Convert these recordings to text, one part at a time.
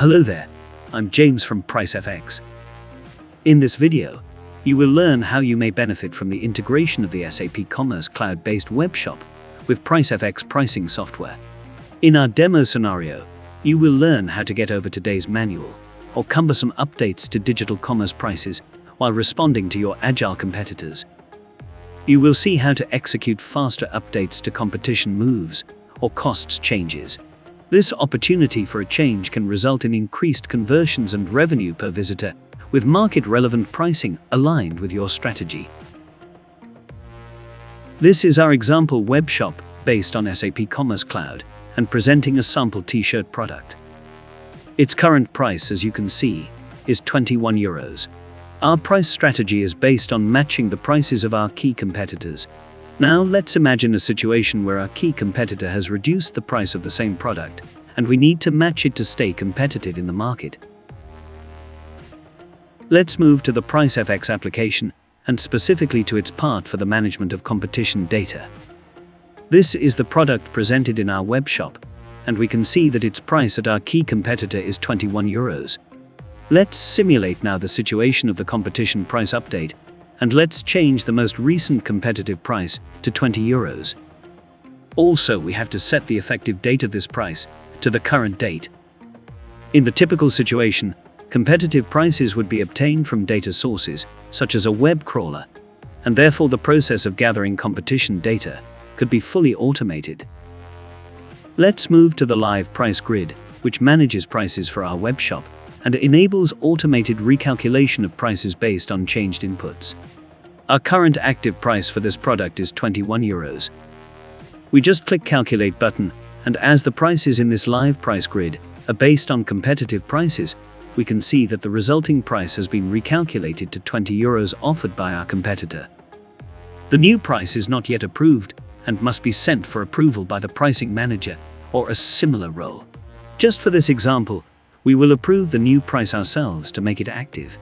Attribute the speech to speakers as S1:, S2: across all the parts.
S1: Hello there, I'm James from PriceFX. In this video, you will learn how you may benefit from the integration of the SAP Commerce Cloud-based webshop with PriceFX pricing software. In our demo scenario, you will learn how to get over today's manual or cumbersome updates to digital commerce prices while responding to your agile competitors. You will see how to execute faster updates to competition moves or costs changes. This opportunity for a change can result in increased conversions and revenue per visitor, with market-relevant pricing aligned with your strategy. This is our example webshop based on SAP Commerce Cloud and presenting a sample t-shirt product. Its current price, as you can see, is 21 euros. Our price strategy is based on matching the prices of our key competitors. Now let's imagine a situation where our key competitor has reduced the price of the same product, and we need to match it to stay competitive in the market. Let's move to the PriceFX application, and specifically to its part for the management of competition data. This is the product presented in our web shop, and we can see that its price at our key competitor is 21 euros. Let's simulate now the situation of the competition price update, and let's change the most recent competitive price to 20 euros. Also, we have to set the effective date of this price to the current date. In the typical situation, competitive prices would be obtained from data sources, such as a web crawler, and therefore the process of gathering competition data could be fully automated. Let's move to the live price grid, which manages prices for our webshop and enables automated recalculation of prices based on changed inputs. Our current active price for this product is 21 euros. We just click calculate button, and as the prices in this live price grid are based on competitive prices, we can see that the resulting price has been recalculated to 20 euros offered by our competitor. The new price is not yet approved, and must be sent for approval by the pricing manager or a similar role. Just for this example, we will approve the new price ourselves to make it active.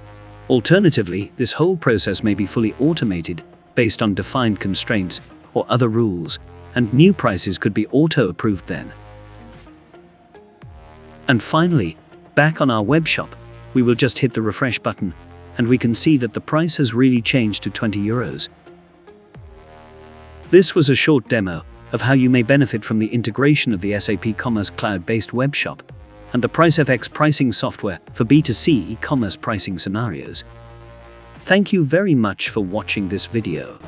S1: Alternatively, this whole process may be fully automated based on defined constraints or other rules, and new prices could be auto-approved then. And finally, back on our webshop, we will just hit the refresh button, and we can see that the price has really changed to 20 euros. This was a short demo of how you may benefit from the integration of the SAP Commerce Cloud-based webshop and the PriceFX pricing software for B2C e-commerce pricing scenarios. Thank you very much for watching this video.